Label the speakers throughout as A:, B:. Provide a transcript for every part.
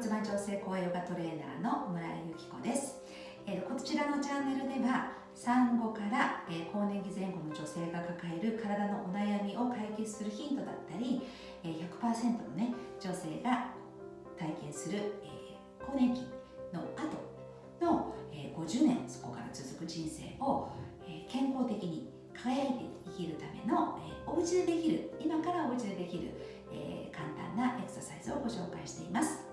A: 骨盤調整高ヨガトレーナーの村井由紀子です、えー、こちらのチャンネルでは産後から、えー、更年期前後の女性が抱える体のお悩みを解決するヒントだったり、えー、100%のね女性が体験する、えー、更年期の後の、えー、50年そこから続く人生を、えー、健康的に輝いて生きるための、えー、お家でできる今からお家でできるえー、簡単なエクササイズをご紹介しています、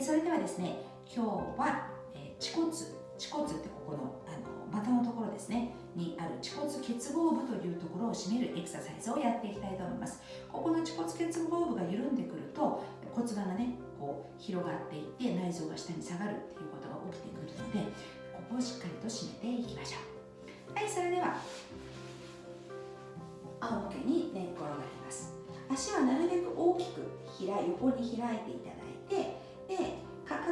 A: え、それではですね今日は、えー、恥骨恥骨ってここのあの股のところですねにある恥骨結合部というところを締めるエクササイズをやっていきたいと思います。ここの恥骨結合部が緩んでくると骨盤がねこう広がっていって内臓が下に下がるっていうことが起きてくるのでここをしっかりと締めていきましょう。はいそれでは仰向けに寝転がります。足はなるべく大きく開横に開いていただいて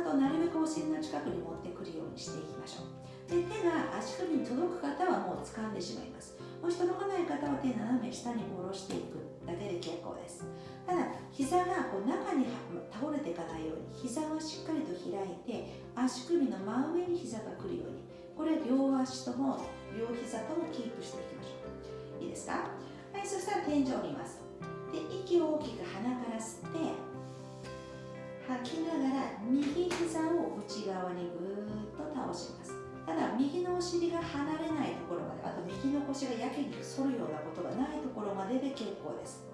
A: かかとなるべくお尻の近くに持ってくるようにしていきましょう。で手が足首に届く方はもう掴んでしまいます。もし届かない方は手斜め下に下ろしていくだけで結構です。ただ膝がこう中に倒れていかないように膝はしっかりと開いて足首の真上に膝が来るように。これ両足とも両膝ともキープしていきましょう。いいですか？はいそしたら天井を見ます。で息を大きく鼻から吸って吐きながら右膝を内側にぐーっと倒します。ただ右のお尻が離れないところまであと右の腰がやけに反るようなことがないところまでで結構です。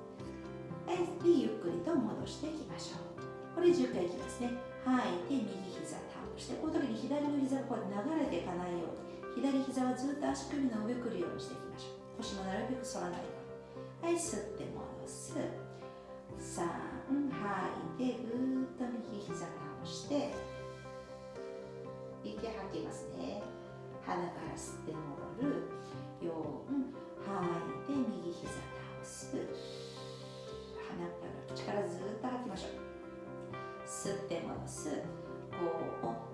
A: はい。でゆっくりと戻していきましょう。これ10回いきますね。吐いて右膝倒してこの時に左の膝がこう流れていかないように。左膝はずっと足首の上くるようにしていきましょう。腰もなるべく反らないように。はい吸って戻す。5を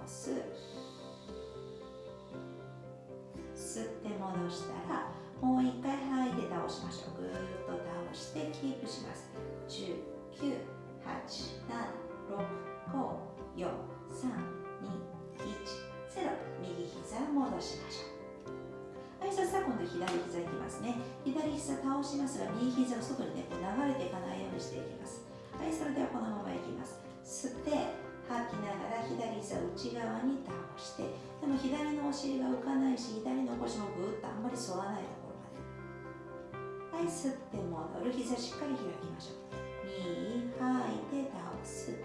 A: いて倒す。吸って戻したらもう一回吐いて倒しましょう。ぐーっと倒してキープします。10 9 8 7 6 5 4 3 2 1 0右膝戻しましょう。はいそしたら今度左膝いきますね。左膝倒しますが右膝が外にねこう流れていかないようにしていきます。はいそれではこのままいきます。吸って吐きながら左膝内側に倒してでも左のお尻が浮かないし左の腰もぐーっとあんまり反らないところまで。はい吸って戻る。膝しっかり開きましょう。2吐いて倒す。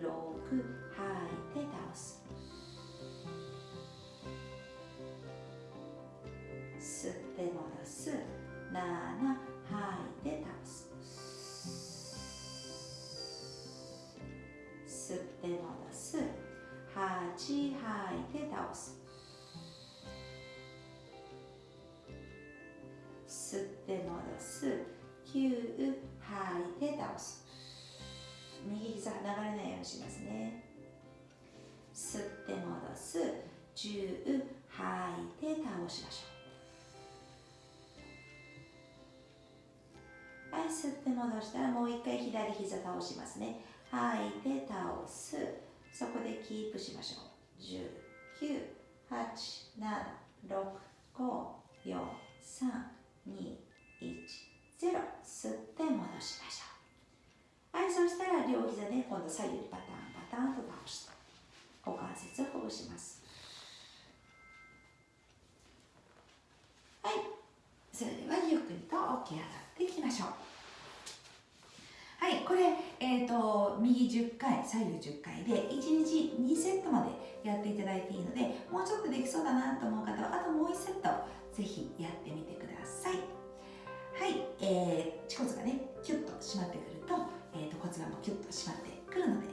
A: 6吐いて倒す。吸って戻す。7吐いて倒す。吸って戻す。8吐いて倒す。吸って戻す。9吸って戻したらもう一回左膝倒しますね。吐いて倒す。そこでキープしましょう。1 9 8 7 6 5 4 3 2 1 0吸って戻しましょう。はいそしたら両膝で今度左右にパターンパターンと倒して。股関節をほぐします。はい。それではゆっくりと起き上がっていきましょう、えーと、右10回左右10回で1日2セットまでやっていただいていいのでもうちょっとできそうだなと思う方はあともう1セットぜひやってみてください。はい、えー、恥骨がねキュッと締まってくると,、えーと、骨盤もキュッと締まってくるので、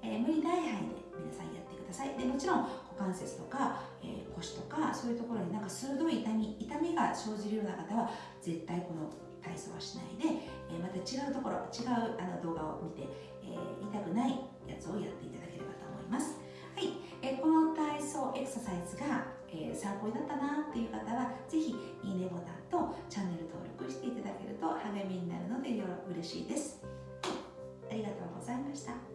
A: えー、無理ない範囲で皆さんやってください。でもちろん股関節とか、えー、腰とかそういうところになんか鋭い痛み痛みが生じるような方は絶対この体操はしないで、えまた違うところ違うあの動画を見て、え痛くないやつをやっていただければと思います。はい、えこの体操エクササイズが、え参考になったなっていう方は是非いいねボタンとチャンネル登録していただけると励みになるのでよろ嬉しいです。ありがとうございました。